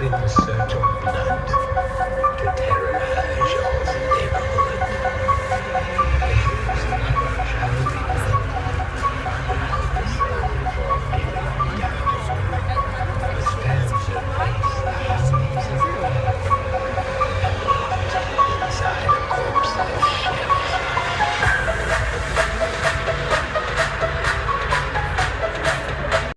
In this uh.